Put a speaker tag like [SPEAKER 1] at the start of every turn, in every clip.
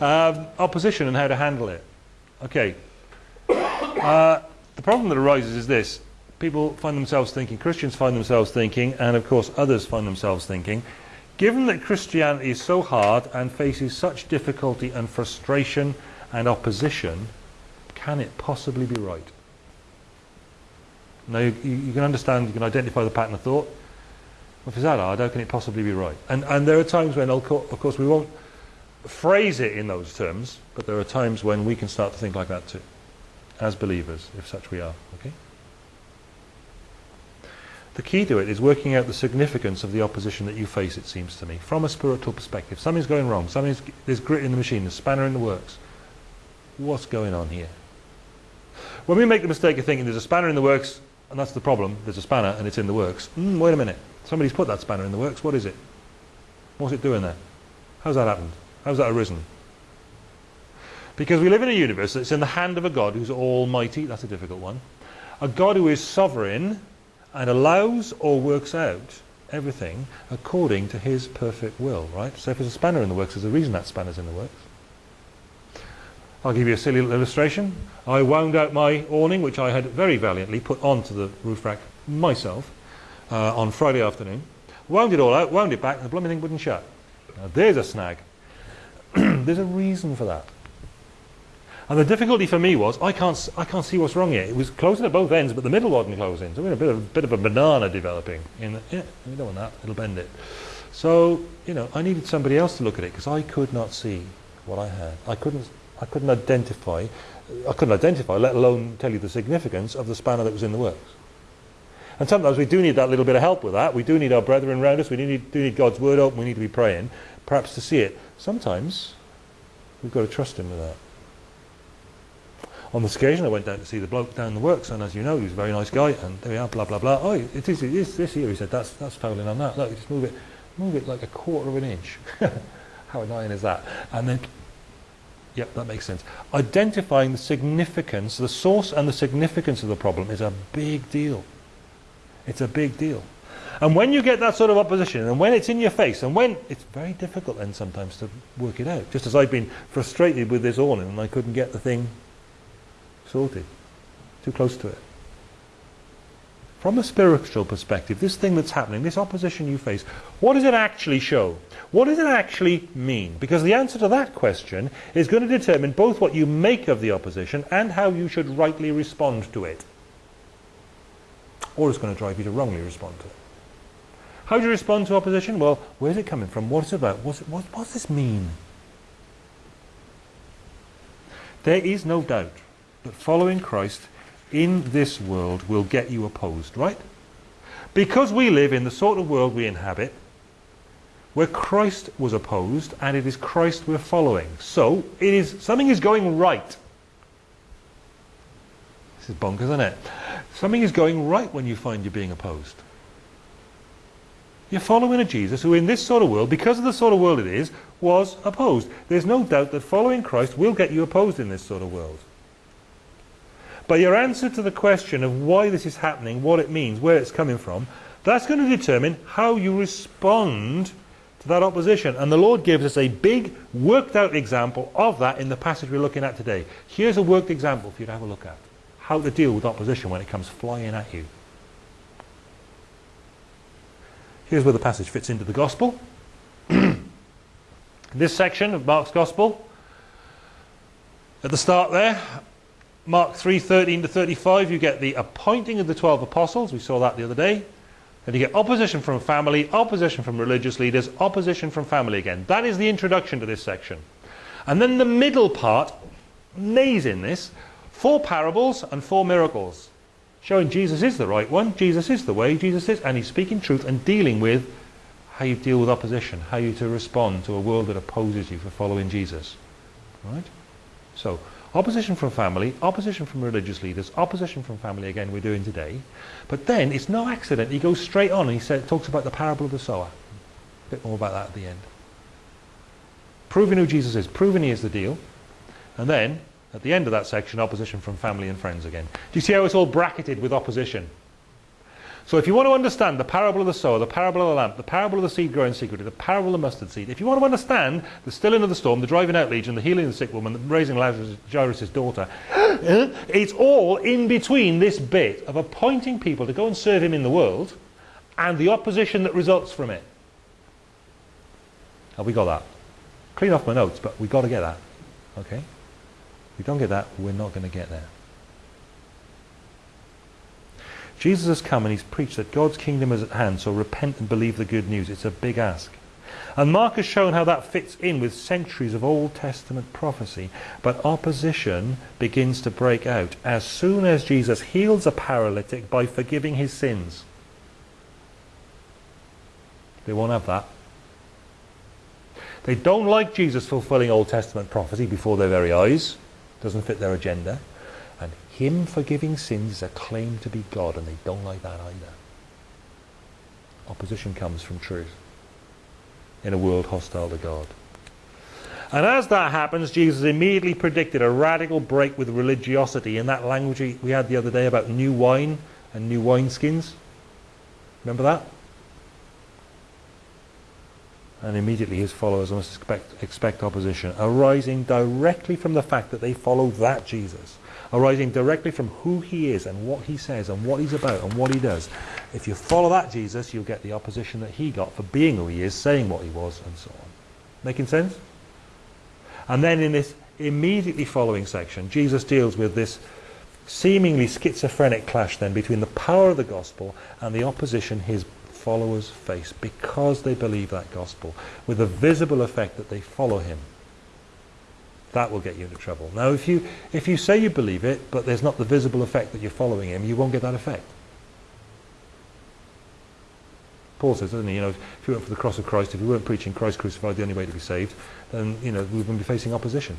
[SPEAKER 1] Um, opposition and how to handle it. Okay. Uh, the problem that arises is this. People find themselves thinking, Christians find themselves thinking, and of course others find themselves thinking, given that Christianity is so hard and faces such difficulty and frustration and opposition, can it possibly be right? Now you, you can understand, you can identify the pattern of thought. If it's that hard, how can it possibly be right? And, and there are times when, of course, we won't phrase it in those terms, but there are times when we can start to think like that too, as believers, if such we are. Okay. The key to it is working out the significance of the opposition that you face, it seems to me, from a spiritual perspective. Something's going wrong. Something's, there's grit in the machine, there's spanner in the works. What's going on here? When we make the mistake of thinking there's a spanner in the works, and that's the problem, there's a spanner and it's in the works. Mm, wait a minute. Somebody's put that spanner in the works. What is it? What's it doing there? How's that happened? How's that arisen? Because we live in a universe that's in the hand of a God who's almighty. That's a difficult one. A God who is sovereign and allows or works out everything according to his perfect will, right? So if there's a spanner in the works, there's a reason that spanner's in the works. I'll give you a silly little illustration. I wound out my awning, which I had very valiantly put onto the roof rack myself uh, on Friday afternoon. Wound it all out, wound it back, and the blooming thing wouldn't shut. Now there's a snag. There's a reason for that. And the difficulty for me was I can't I can't see what's wrong here. It was closing at both ends, but the middle wasn't closing. So we had a bit of bit of a banana developing. In the, yeah, we don't want that. It'll bend it. So you know, I needed somebody else to look at it because I could not see what I had. I couldn't I couldn't identify. I couldn't identify, let alone tell you the significance of the spanner that was in the works. And sometimes we do need that little bit of help with that. We do need our brethren around us. We do need, do need God's word open. We need to be praying, perhaps to see it. Sometimes we've got to trust Him with that. On this occasion, I went down to see the bloke down the works, and as you know, he was a very nice guy. And there we are, blah blah blah. Oh, it is, it is this here. He said, "That's that's fouling on that. Look, just move it, move it like a quarter of an inch. How annoying is that?" And then, yep, that makes sense. Identifying the significance, the source, and the significance of the problem is a big deal. It's a big deal. And when you get that sort of opposition, and when it's in your face, and when it's very difficult then sometimes to work it out. Just as I've been frustrated with this awning and I couldn't get the thing sorted. Too close to it. From a spiritual perspective, this thing that's happening, this opposition you face, what does it actually show? What does it actually mean? Because the answer to that question is going to determine both what you make of the opposition and how you should rightly respond to it. Or it's going to drive you to wrongly respond to it. How do you respond to opposition? Well, where's it coming from? What's it about? What's it, what, what's this mean? There is no doubt that following Christ in this world will get you opposed, right? Because we live in the sort of world we inhabit, where Christ was opposed, and it is Christ we're following. So, it is something is going right. This is bonkers, isn't it? Something is going right when you find you're being opposed. You're following a Jesus who in this sort of world, because of the sort of world it is, was opposed. There's no doubt that following Christ will get you opposed in this sort of world. But your answer to the question of why this is happening, what it means, where it's coming from, that's going to determine how you respond to that opposition. And the Lord gives us a big, worked out example of that in the passage we're looking at today. Here's a worked example for you to have a look at. How to deal with opposition when it comes flying at you. Here's where the passage fits into the Gospel. this section of Mark's Gospel, at the start there, Mark 3, 13 to 35, you get the appointing of the 12 apostles. We saw that the other day. And you get opposition from family, opposition from religious leaders, opposition from family again. That is the introduction to this section. And then the middle part, amazing this, four parables and four miracles. Showing Jesus is the right one, Jesus is the way, Jesus is, and he's speaking truth and dealing with how you deal with opposition, how you to respond to a world that opposes you for following Jesus. Right? So, Opposition from family, opposition from religious leaders, opposition from family again we're doing today. But then it's no accident. He goes straight on and he said, talks about the parable of the sower. A bit more about that at the end. Proving who Jesus is, proving he is the deal. And then, at the end of that section, opposition from family and friends again. Do you see how it's all bracketed with opposition? So if you want to understand the parable of the sower, the parable of the lamp, the parable of the seed growing secretly, the parable of the mustard seed, if you want to understand the stilling of the storm, the driving out legion, the healing of the sick woman, the raising Lazarus, Jairus' daughter, it's all in between this bit of appointing people to go and serve him in the world and the opposition that results from it. Have we got that? Clean off my notes, but we've got to get that. Okay? We don't get that, we're not going to get there. Jesus has come and he's preached that God's kingdom is at hand, so repent and believe the good news. It's a big ask. And Mark has shown how that fits in with centuries of Old Testament prophecy. But opposition begins to break out as soon as Jesus heals a paralytic by forgiving his sins. They won't have that. They don't like Jesus fulfilling Old Testament prophecy before their very eyes. Doesn't fit their agenda. And him forgiving sins is a claim to be God, and they don't like that either. Opposition comes from truth in a world hostile to God. And as that happens, Jesus immediately predicted a radical break with religiosity in that language we had the other day about new wine and new wineskins. Remember that? And immediately his followers must expect, expect opposition, arising directly from the fact that they follow that Jesus, arising directly from who he is and what he says and what he's about and what he does. If you follow that Jesus, you'll get the opposition that he got for being who he is, saying what he was, and so on. Making sense? And then in this immediately following section, Jesus deals with this seemingly schizophrenic clash then between the power of the gospel and the opposition his followers face because they believe that gospel, with a visible effect that they follow him. That will get you into trouble. Now, if you, if you say you believe it, but there's not the visible effect that you're following him, you won't get that effect. Paul says, doesn't he, you know, if you went for the cross of Christ, if we weren't preaching Christ crucified the only way to be saved, then, you know, we wouldn't be facing opposition.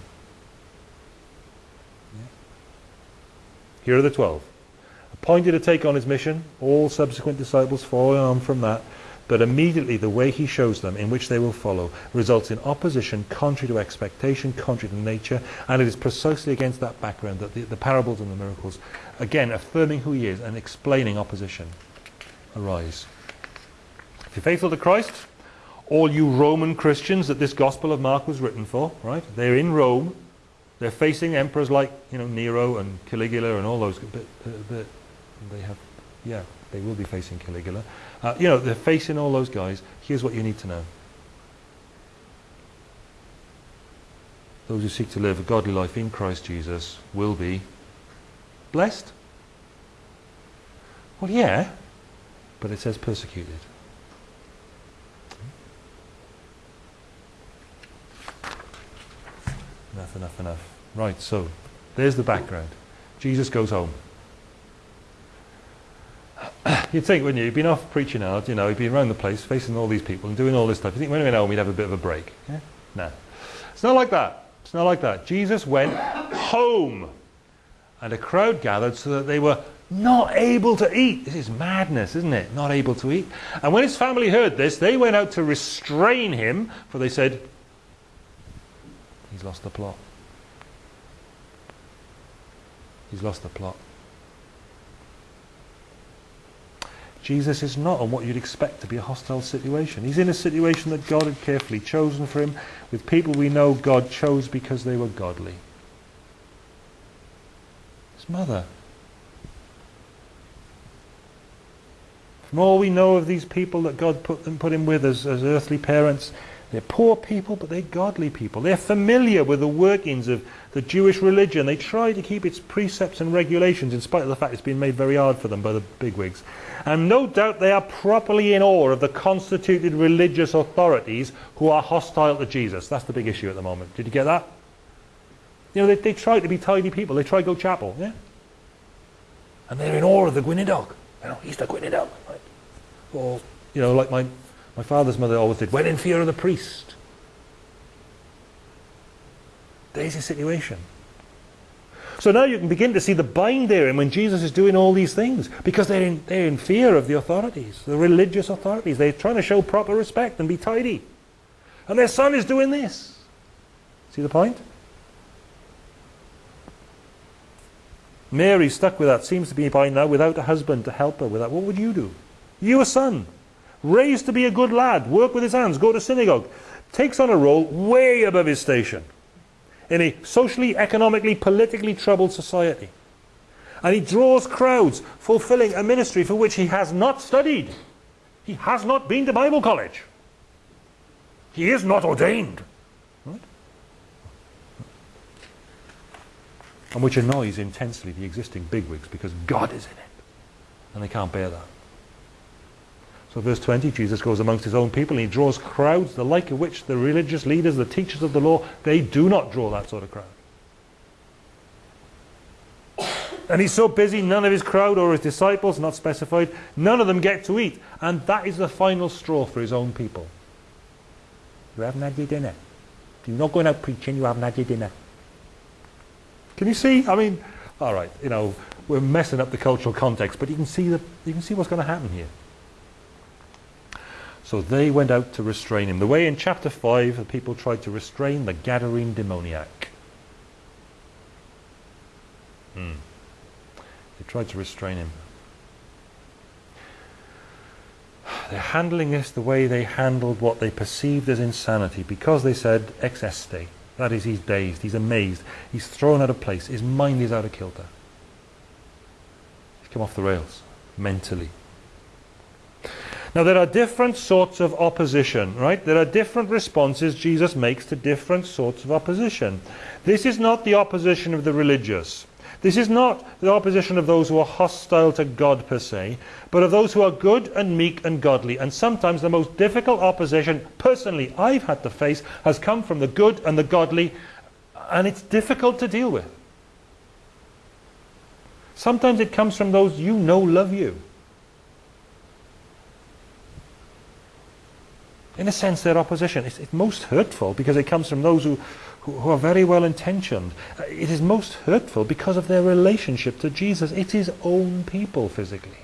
[SPEAKER 1] Here are the twelve. Appointed to take on his mission, all subsequent disciples follow on from that, but immediately the way he shows them, in which they will follow, results in opposition contrary to expectation, contrary to nature, and it is precisely against that background that the, the parables and the miracles, again affirming who he is and explaining opposition, arise. If you're faithful to Christ, all you Roman Christians that this Gospel of Mark was written for, right? They're in Rome. They're facing emperors like, you know, Nero and Caligula and all those. But, but they have, yeah, they will be facing Caligula. Uh, you know, they're facing all those guys. Here's what you need to know. Those who seek to live a godly life in Christ Jesus will be blessed. Well, yeah, but it says persecuted. Enough, enough, enough. Right, so there's the background. Jesus goes home. You'd think, wouldn't you? You've been off preaching out, you know, you've been around the place facing all these people and doing all this stuff. You think when he went home we'd have a bit of a break. Yeah? No. It's not like that. It's not like that. Jesus went home. And a crowd gathered so that they were not able to eat. This is madness, isn't it? Not able to eat. And when his family heard this, they went out to restrain him, for they said, He's lost the plot. He's lost the plot. Jesus is not on what you'd expect to be a hostile situation. He's in a situation that God had carefully chosen for him, with people we know God chose because they were godly. His mother. From all we know of these people that God put them put him with as, as earthly parents, they're poor people, but they're godly people. They're familiar with the workings of the Jewish religion. They try to keep its precepts and regulations, in spite of the fact it's been made very hard for them by the bigwigs. And no doubt they are properly in awe of the constituted religious authorities who are hostile to Jesus. That's the big issue at the moment. Did you get that? You know, they, they try to be tidy people. They try to go chapel, yeah? And they're in awe of the Gweinidog. You know, he's the Gweinidog. Right? Or, you know, like my my father's mother always did, when in fear of the priest. There's a situation. So now you can begin to see the bind there and when Jesus is doing all these things because they're in, they're in fear of the authorities, the religious authorities. They're trying to show proper respect and be tidy. And their son is doing this. See the point? Mary stuck with that, seems to be by now without a husband to help her with that. What would you do? You a son, raised to be a good lad, work with his hands, go to synagogue, takes on a role way above his station in a socially, economically, politically troubled society. And he draws crowds, fulfilling a ministry for which he has not studied. He has not been to Bible college. He is not ordained. Right? And which annoys intensely the existing bigwigs because God is in it. And they can't bear that. So verse 20, Jesus goes amongst his own people and he draws crowds, the like of which the religious leaders, the teachers of the law, they do not draw that sort of crowd. And he's so busy, none of his crowd or his disciples, not specified, none of them get to eat. And that is the final straw for his own people. You haven't had your dinner. You're not going out preaching, you haven't had your dinner. Can you see? I mean, all right, you know, we're messing up the cultural context, but you can see, the, you can see what's going to happen here. So they went out to restrain him. The way in chapter 5 the people tried to restrain the Gadarene demoniac. Hmm. They tried to restrain him. They're handling this the way they handled what they perceived as insanity because they said ex este. That is, he's dazed, he's amazed, he's thrown out of place, his mind is out of kilter. He's come off the rails mentally. Now there are different sorts of opposition, right? There are different responses Jesus makes to different sorts of opposition. This is not the opposition of the religious. This is not the opposition of those who are hostile to God per se, but of those who are good and meek and godly. And sometimes the most difficult opposition, personally, I've had to face, has come from the good and the godly, and it's difficult to deal with. Sometimes it comes from those you know love you. In a sense, their opposition is it's most hurtful because it comes from those who, who, who are very well intentioned. Uh, it is most hurtful because of their relationship to Jesus. It's his own people physically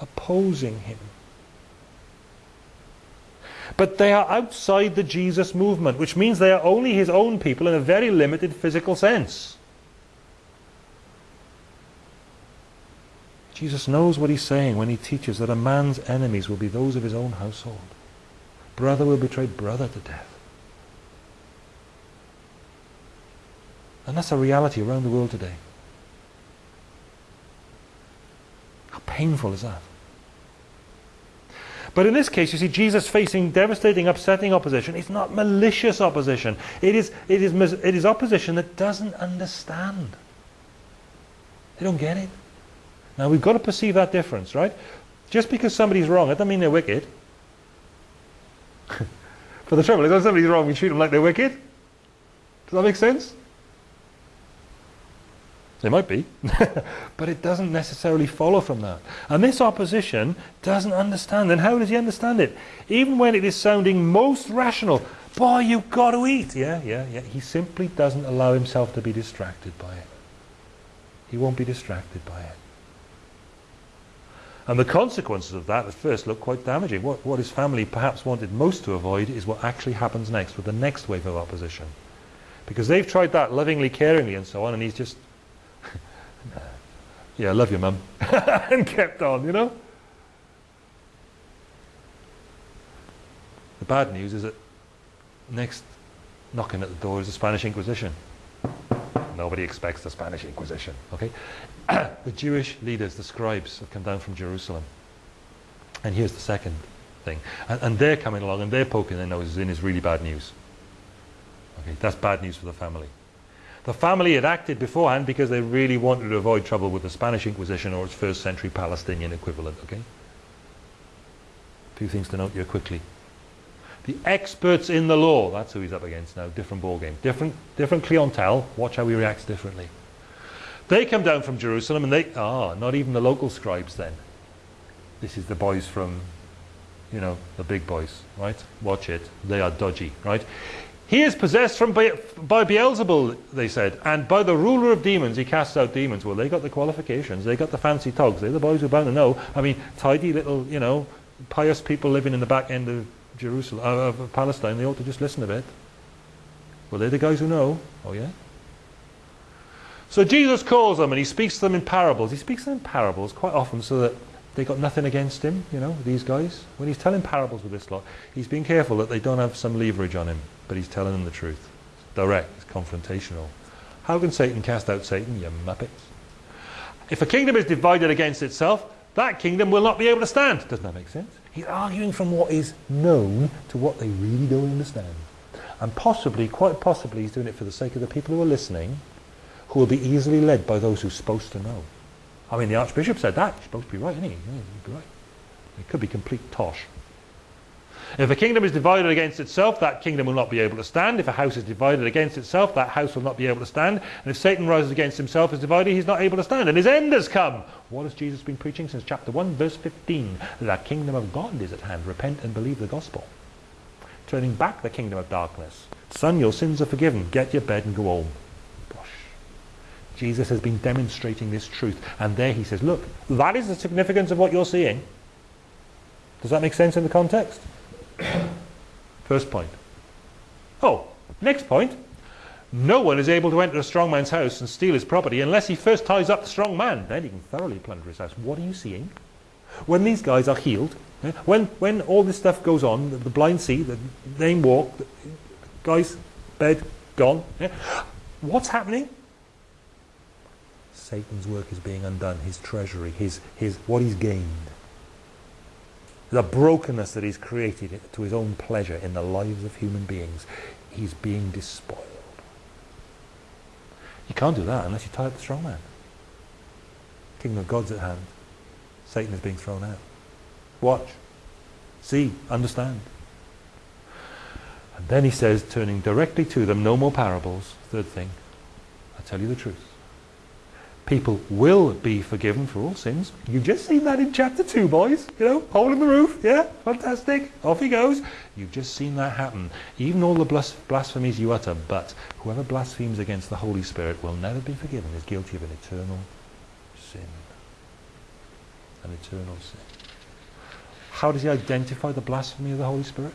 [SPEAKER 1] opposing him. But they are outside the Jesus movement, which means they are only his own people in a very limited physical sense. Jesus knows what he's saying when he teaches that a man's enemies will be those of his own household. Brother will betray brother to death. And that's a reality around the world today. How painful is that? But in this case, you see, Jesus facing devastating, upsetting opposition. It's not malicious opposition. It is, it is, it is opposition that doesn't understand. They don't get it. Now, we've got to perceive that difference, right? Just because somebody's wrong, it doesn't mean they're wicked. For the trouble is, when somebody's wrong, we treat them like they're wicked. Does that make sense? They might be, but it doesn't necessarily follow from that. And this opposition doesn't understand. And how does he understand it? Even when it is sounding most rational, boy, you've got to eat. Yeah, yeah, yeah. He simply doesn't allow himself to be distracted by it. He won't be distracted by it. And the consequences of that at first look quite damaging. What, what his family perhaps wanted most to avoid is what actually happens next with the next wave of opposition. Because they've tried that lovingly, caringly and so on, and he's just, yeah, I love you, mum, and kept on, you know? The bad news is that next knocking at the door is the Spanish Inquisition. Nobody expects the Spanish Inquisition, okay? the Jewish leaders, the scribes, have come down from Jerusalem. And here's the second thing. And, and they're coming along and they're poking their noses in is really bad news. Okay, that's bad news for the family. The family had acted beforehand because they really wanted to avoid trouble with the Spanish Inquisition or its first century Palestinian equivalent, okay? A few things to note here quickly. The experts in the law, that's who he's up against now, different ball game. Different, different clientele, watch how he reacts differently. They come down from Jerusalem and they, ah, not even the local scribes then. This is the boys from, you know, the big boys, right? Watch it. They are dodgy, right? He is possessed from by, by Beelzebul, they said, and by the ruler of demons he casts out demons. Well, they got the qualifications. They got the fancy togs. They're the boys who are bound to know. I mean, tidy little, you know, pious people living in the back end of Jerusalem, uh, of Palestine. They ought to just listen a bit. Well, they're the guys who know. Oh, yeah? So Jesus calls them and he speaks to them in parables. He speaks to them in parables quite often so that they got nothing against him, you know, these guys. When he's telling parables with this lot, he's being careful that they don't have some leverage on him, but he's telling them the truth. It's direct, it's confrontational. How can Satan cast out Satan, you muppets? If a kingdom is divided against itself, that kingdom will not be able to stand. Doesn't that make sense? He's arguing from what is known to what they really don't understand. And possibly, quite possibly, he's doing it for the sake of the people who are listening, who will be easily led by those who are supposed to know. I mean, the Archbishop said that. He's supposed to be right, isn't he? Yeah, he'd be right. It could be complete tosh. If a kingdom is divided against itself, that kingdom will not be able to stand. If a house is divided against itself, that house will not be able to stand. And if Satan rises against himself as divided, he's not able to stand. And his end has come. What has Jesus been preaching since chapter 1, verse 15? The kingdom of God is at hand. Repent and believe the gospel. Turning back the kingdom of darkness. Son, your sins are forgiven. Get your bed and go home. Jesus has been demonstrating this truth. And there he says, look, that is the significance of what you're seeing. Does that make sense in the context? First point. Oh, next point. No one is able to enter a strong man's house and steal his property unless he first ties up the strong man. Then he can thoroughly plunder his house. What are you seeing? When these guys are healed, eh, when, when all this stuff goes on, the, the blind see, the lame walk, the guy's bed gone, eh, what's happening? Satan's work is being undone, his treasury, his, his, what he's gained the brokenness that he's created to his own pleasure in the lives of human beings, he's being despoiled. You can't do that unless you tie up the strong man. Kingdom of God's at hand. Satan is being thrown out. Watch. See. Understand. And then he says, turning directly to them, no more parables. Third thing, I tell you the truth people will be forgiven for all sins. You've just seen that in chapter 2, boys. You know, hole in the roof. Yeah, fantastic. Off he goes. You've just seen that happen. Even all the blas blasphemies you utter, but whoever blasphemes against the Holy Spirit will never be forgiven, is guilty of an eternal sin. An eternal sin. How does he identify the blasphemy of the Holy Spirit?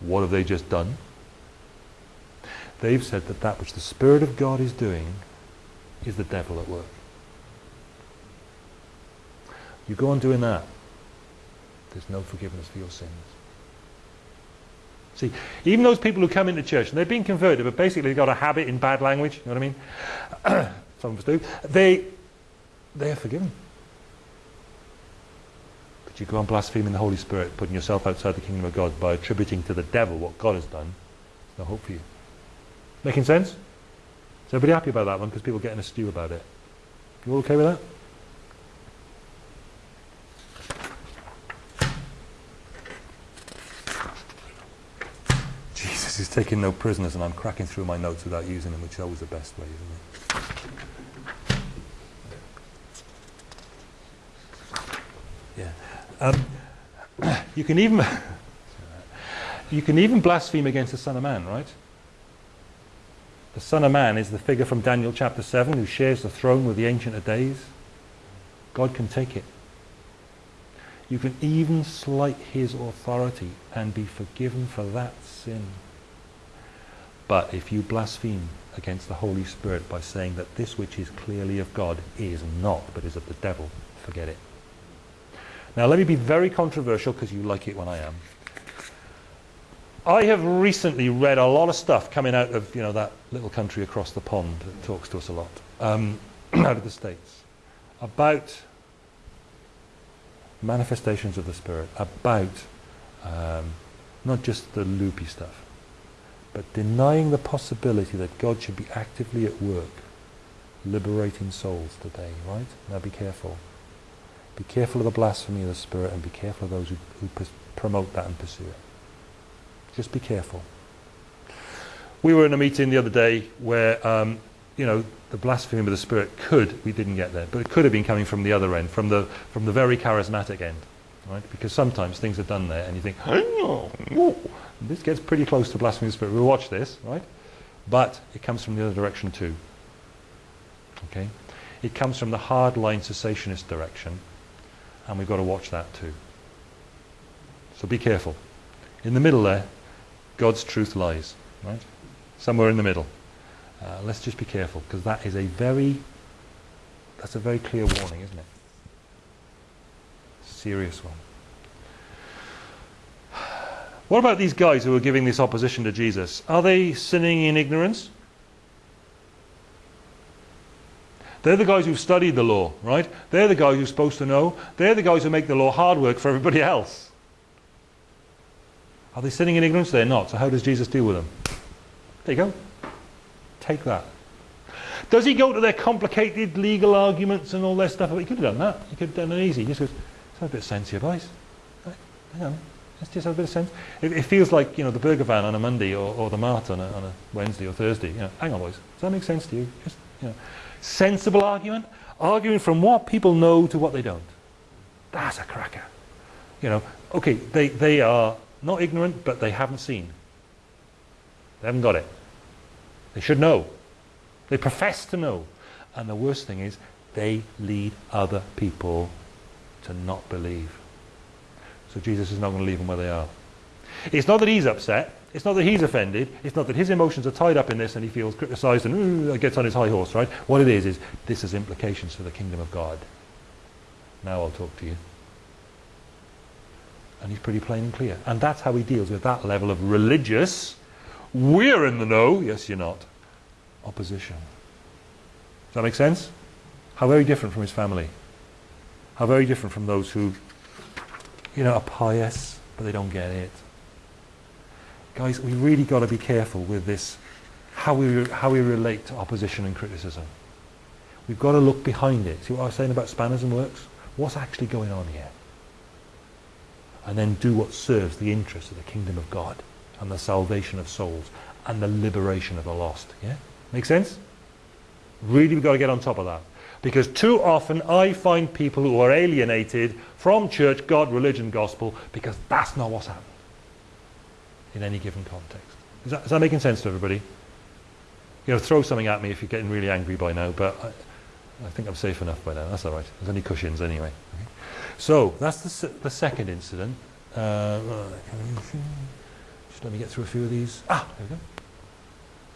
[SPEAKER 1] What have they just done? They've said that that which the Spirit of God is doing is the devil at work. You go on doing that, there's no forgiveness for your sins. See, even those people who come into church, and they've been converted, but basically they've got a habit in bad language, you know what I mean? Some of us do. They, they are forgiven. But you go on blaspheming the Holy Spirit, putting yourself outside the kingdom of God by attributing to the devil what God has done, no hope for you. Making sense? Is everybody happy about that one? Because people get in a stew about it. You all okay with that? Jesus is taking no prisoners and I'm cracking through my notes without using them, which is always the best way, isn't it? Yeah. Um, you can even you can even blaspheme against the Son of Man, right? The Son of Man is the figure from Daniel chapter 7 who shares the throne with the Ancient of Days. God can take it. You can even slight his authority and be forgiven for that sin. But if you blaspheme against the Holy Spirit by saying that this which is clearly of God is not, but is of the devil, forget it. Now let me be very controversial because you like it when I am. I have recently read a lot of stuff coming out of you know that little country across the pond that talks to us a lot, um, out of the States, about manifestations of the Spirit, about um, not just the loopy stuff, but denying the possibility that God should be actively at work, liberating souls today, right? Now be careful. Be careful of the blasphemy of the Spirit and be careful of those who, who promote that and pursue it. Just be careful. We were in a meeting the other day where, um, you know, the blasphemy of the Spirit could, we didn't get there, but it could have been coming from the other end, from the, from the very charismatic end. Right? Because sometimes things are done there and you think, this gets pretty close to blasphemy of the Spirit. We'll watch this, right? But it comes from the other direction too. Okay? It comes from the hardline cessationist direction, and we've got to watch that too. So be careful. In the middle there, God's truth lies, right? Somewhere in the middle. Uh, let's just be careful because that is a very That's a very clear warning, isn't it? Serious one. What about these guys who are giving this opposition to Jesus? Are they sinning in ignorance? They're the guys who've studied the law, right? They're the guys who're supposed to know. They're the guys who make the law hard work for everybody else. Are they sinning in ignorance? They're not. So how does Jesus deal with them? There you go. Take that. Does he go to their complicated legal arguments and all their stuff? He could have done that. He could have done it easy. He just goes, let's have a bit of sense here, boys. Right? Hang on. Let's just have a bit of sense. It, it feels like, you know, the burger van on a Monday or, or the mart on a, on a Wednesday or Thursday. You know, hang on, boys. Does that make sense to you? Just, you know, sensible argument. Arguing from what people know to what they don't. That's a cracker. You know, okay, they, they are not ignorant, but they haven't seen. They haven't got it. They should know. They profess to know. And the worst thing is, they lead other people to not believe. So Jesus is not going to leave them where they are. It's not that he's upset. It's not that he's offended. It's not that his emotions are tied up in this and he feels criticized and gets on his high horse, right? What it is, is this has implications for the kingdom of God. Now I'll talk to you. And he's pretty plain and clear. And that's how he deals with that level of religious, we're in the know, yes you're not, opposition. Does that make sense? How very different from his family. How very different from those who, you know, are pious, but they don't get it. Guys, we really got to be careful with this, how we, how we relate to opposition and criticism. We've got to look behind it. See what I was saying about spanners and works? What's actually going on here? And then do what serves the interests of the kingdom of God and the salvation of souls and the liberation of the lost. Yeah? Make sense? Really, we've got to get on top of that. Because too often I find people who are alienated from church, God, religion, gospel, because that's not what's happened in any given context. Is that, is that making sense to everybody? You know, throw something at me if you're getting really angry by now, but I, I think I'm safe enough by now. That's all right. There's only cushions anyway. Okay. So that's the, the second incident. Uh, just let me get through a few of these. Ah, there we go.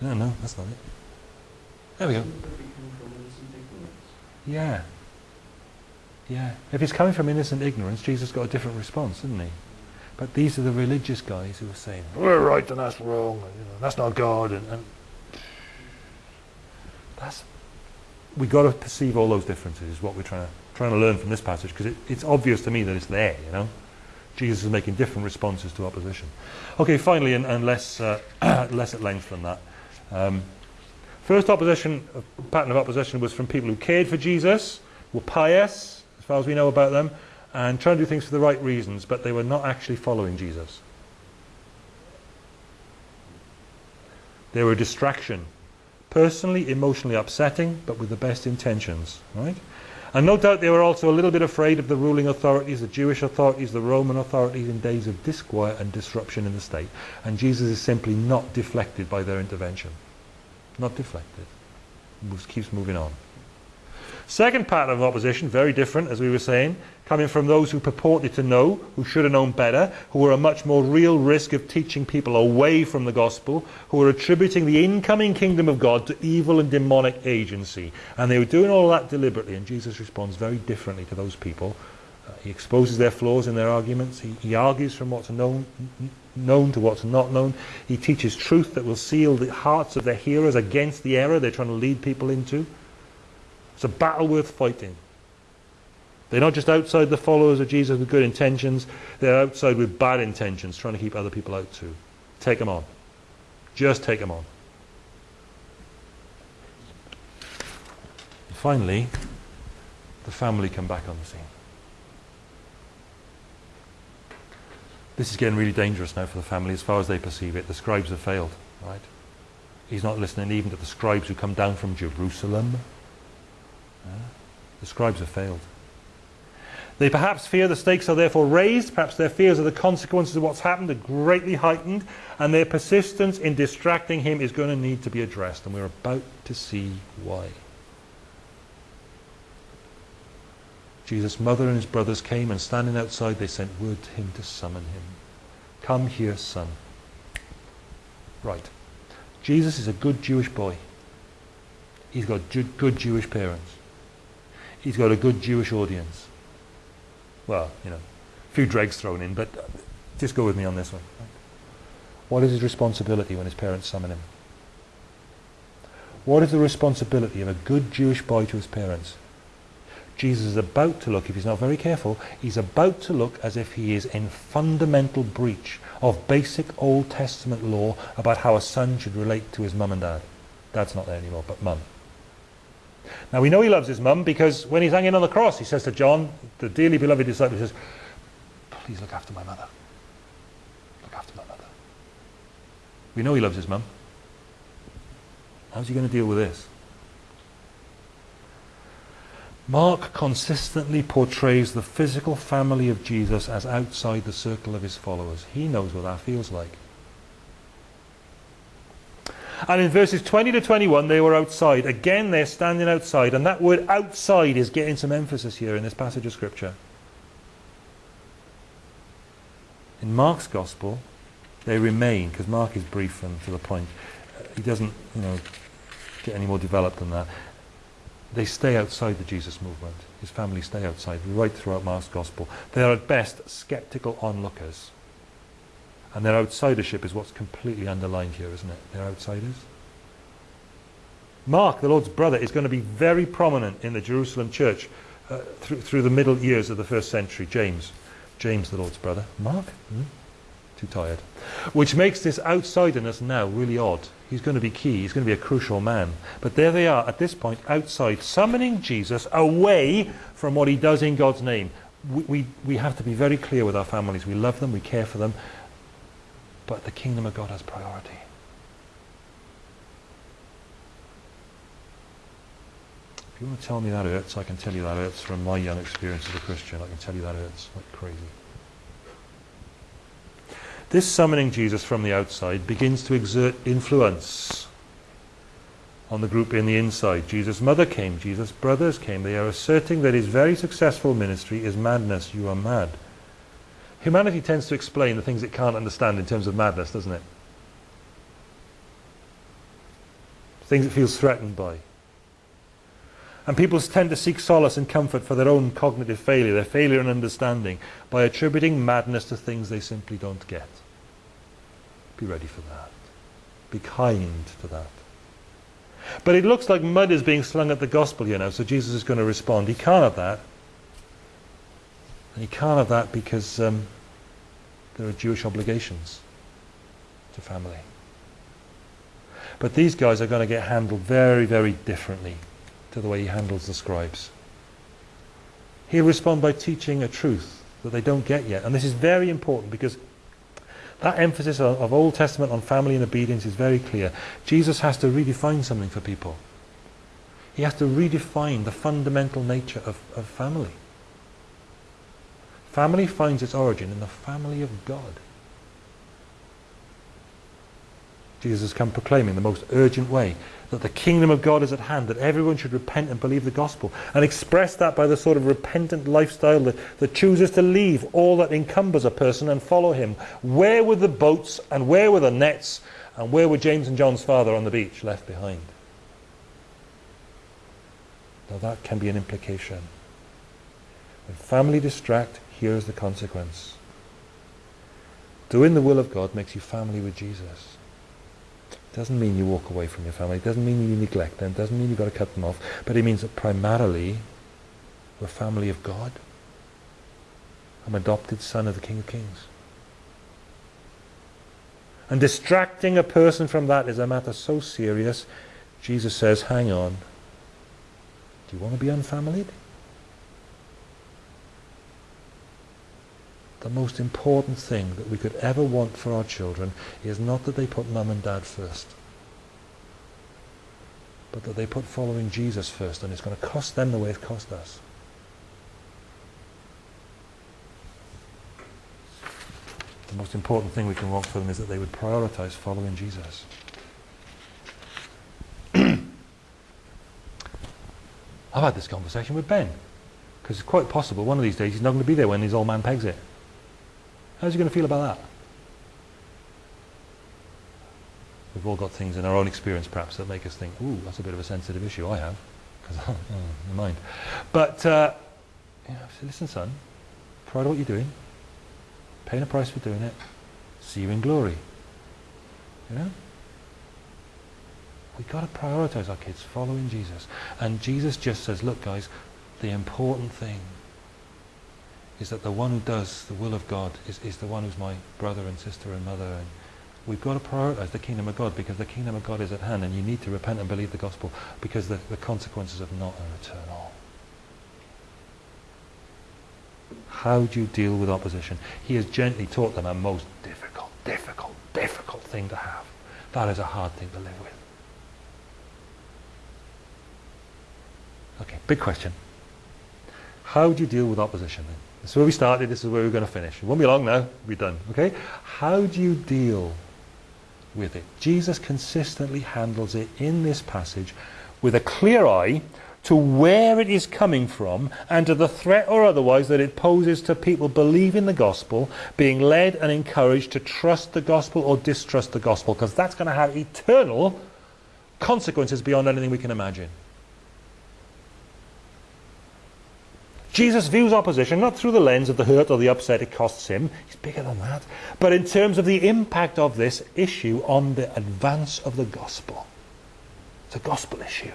[SPEAKER 1] No, no, that's not it. There we go. Yeah. Yeah. If he's coming from innocent ignorance, Jesus got a different response, didn't he? But these are the religious guys who are saying, we're right and that's wrong, and, you know, that's not God. And, and that's, we got to perceive all those differences is what we're trying to, trying to learn from this passage because it, it's obvious to me that it's there, you know. Jesus is making different responses to opposition. Okay, finally, and, and less, uh, less at length than that. Um, First opposition, pattern of opposition was from people who cared for Jesus, were pious, as far as we know about them, and trying to do things for the right reasons, but they were not actually following Jesus. They were a distraction. Personally, emotionally upsetting, but with the best intentions. Right? And no doubt they were also a little bit afraid of the ruling authorities, the Jewish authorities, the Roman authorities in days of disquiet and disruption in the state. And Jesus is simply not deflected by their intervention not deflected. Moves, keeps moving on. Second pattern of opposition, very different, as we were saying, coming from those who purported to know, who should have known better, who were a much more real risk of teaching people away from the gospel, who were attributing the incoming kingdom of God to evil and demonic agency. And they were doing all that deliberately, and Jesus responds very differently to those people. Uh, he exposes their flaws in their arguments. He, he argues from what's known, known to what's not known. He teaches truth that will seal the hearts of their hearers against the error they're trying to lead people into. It's a battle worth fighting. They're not just outside the followers of Jesus with good intentions, they're outside with bad intentions, trying to keep other people out too. Take them on. Just take them on. Finally, the family come back on the scene. This is getting really dangerous now for the family as far as they perceive it. The scribes have failed, right? He's not listening even to the scribes who come down from Jerusalem. The scribes have failed. They perhaps fear the stakes are therefore raised, perhaps their fears of the consequences of what's happened are greatly heightened, and their persistence in distracting him is going to need to be addressed, and we're about to see why. Jesus' mother and his brothers came, and standing outside, they sent word to him to summon him. Come here, son. Right. Jesus is a good Jewish boy. He's got good Jewish parents. he's got a good Jewish audience. Well, you know, a few dregs thrown in, but uh, just go with me on this one. What is his responsibility when his parents summon him? What is the responsibility of a good Jewish boy to his parents? Jesus is about to look, if he's not very careful, he's about to look as if he is in fundamental breach of basic Old Testament law about how a son should relate to his mum and dad. Dad's not there anymore, but mum. Now we know he loves his mum because when he's hanging on the cross, he says to John, the dearly beloved disciple, he says, please look after my mother. Look after my mother. We know he loves his mum. How's he going to deal with this? Mark consistently portrays the physical family of Jesus as outside the circle of his followers. He knows what that feels like. And in verses 20 to 21, they were outside. Again, they're standing outside. And that word outside is getting some emphasis here in this passage of Scripture. In Mark's Gospel, they remain, because Mark is brief and to the point. Uh, he doesn't, you know, get any more developed than that they stay outside the Jesus movement. His family stay outside right throughout Mark's gospel. They are at best skeptical onlookers. And their outsidership is what's completely underlined here, isn't it? They're outsiders. Mark, the Lord's brother, is going to be very prominent in the Jerusalem church uh, through, through the middle years of the first century. James, James, the Lord's brother. Mark? Hmm? Too tired. Which makes this outsiderness now really odd. He's going to be key. He's going to be a crucial man. But there they are at this point outside, summoning Jesus away from what he does in God's name. We, we, we have to be very clear with our families. We love them, we care for them, but the kingdom of God has priority. If you want to tell me that hurts, I can tell you that hurts from my young experience as a Christian. I can tell you that hurts like crazy. This summoning Jesus from the outside begins to exert influence on the group in the inside. Jesus' mother came, Jesus' brothers came. They are asserting that his very successful ministry is madness. You are mad. Humanity tends to explain the things it can't understand in terms of madness, doesn't it? Things it feels threatened by. And people tend to seek solace and comfort for their own cognitive failure, their failure in understanding, by attributing madness to things they simply don't get. Be ready for that. Be kind to that. But it looks like mud is being slung at the gospel here now, so Jesus is going to respond. He can't have that. And he can't have that because um, there are Jewish obligations to family. But these guys are going to get handled very, very differently to the way he handles the scribes. He'll respond by teaching a truth that they don't get yet. And this is very important because that emphasis of, of Old Testament on family and obedience is very clear. Jesus has to redefine something for people. He has to redefine the fundamental nature of, of family. Family finds its origin in the family of God. Jesus has come proclaiming the most urgent way that the kingdom of God is at hand, that everyone should repent and believe the gospel, and express that by the sort of repentant lifestyle that, that chooses to leave all that encumbers a person and follow him. Where were the boats and where were the nets and where were James and John's father on the beach left behind? Now that can be an implication. When family distract, here's the consequence. Doing the will of God makes you family with Jesus. It doesn't mean you walk away from your family. It doesn't mean you neglect them. It doesn't mean you've got to cut them off. But it means that primarily we're family of God. I'm adopted son of the King of Kings. And distracting a person from that is a matter so serious, Jesus says, hang on. Do you want to be unfamilied? The most important thing that we could ever want for our children is not that they put mum and dad first, but that they put following Jesus first, and it's going to cost them the way it cost us. The most important thing we can want for them is that they would prioritize following Jesus. I've had this conversation with Ben, because it's quite possible one of these days he's not going to be there when his old man pegs it. How's he going to feel about that? We've all got things in our own experience perhaps that make us think, ooh, that's a bit of a sensitive issue. I have. oh, never mind. But uh, you know, listen, son, proud of what you're doing, paying a price for doing it. See you in glory. You know. We've got to prioritize our kids following Jesus. And Jesus just says, look, guys, the important thing is that the one who does the will of God is, is the one who's my brother and sister and mother. And we've got to prioritize the kingdom of God because the kingdom of God is at hand and you need to repent and believe the gospel because the, the consequences of not are eternal. How do you deal with opposition? He has gently taught them a most difficult, difficult, difficult thing to have. That is a hard thing to live with. Okay, big question. How do you deal with opposition then? This is where we started, this is where we're going to finish. It won't be long now, we're done. Okay? How do you deal with it? Jesus consistently handles it in this passage with a clear eye to where it is coming from and to the threat or otherwise that it poses to people believing the gospel, being led and encouraged to trust the gospel or distrust the gospel, because that's going to have eternal consequences beyond anything we can imagine. Jesus views opposition not through the lens of the hurt or the upset it costs him, he's bigger than that, but in terms of the impact of this issue on the advance of the gospel. It's a gospel issue.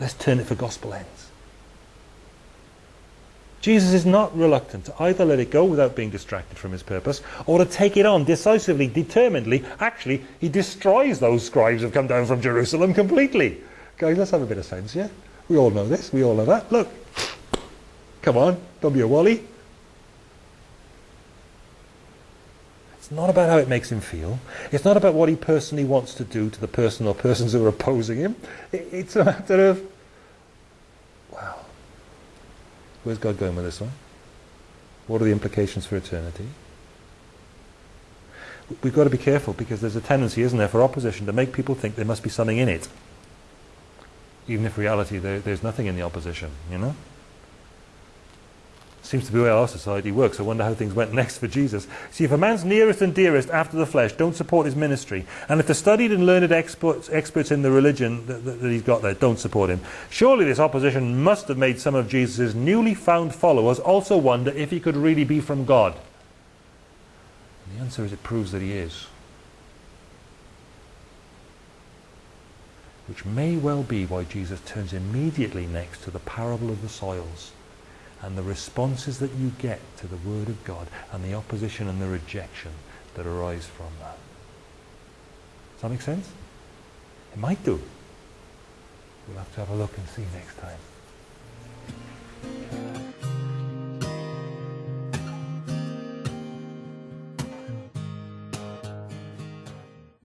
[SPEAKER 1] Let's turn it for gospel ends. Jesus is not reluctant to either let it go without being distracted from his purpose or to take it on decisively, determinedly. Actually, he destroys those scribes who have come down from Jerusalem completely. Guys, let's have a bit of sense, yeah? We all know this, we all know that. Look, come on, don't be a wally. It's not about how it makes him feel. It's not about what he personally wants to do to the person or persons who are opposing him. It's a matter of, wow, where's God going with this one? What are the implications for eternity? We've got to be careful because there's a tendency, isn't there, for opposition to make people think there must be something in it. Even if reality there, there's nothing in the opposition, you know? Seems to be the way our society works. I wonder how things went next for Jesus. See, if a man's nearest and dearest after the flesh don't support his ministry, and if the studied and learned experts, experts in the religion that, that, that he's got there don't support him, surely this opposition must have made some of Jesus' newly found followers also wonder if he could really be from God. And the answer is it proves that he is. Which may well be why Jesus turns immediately next to the parable of the soils and the responses that you get to the Word of God and the opposition and the rejection that arise from that. Does that make sense? It might do. We'll have to have a look and see next time.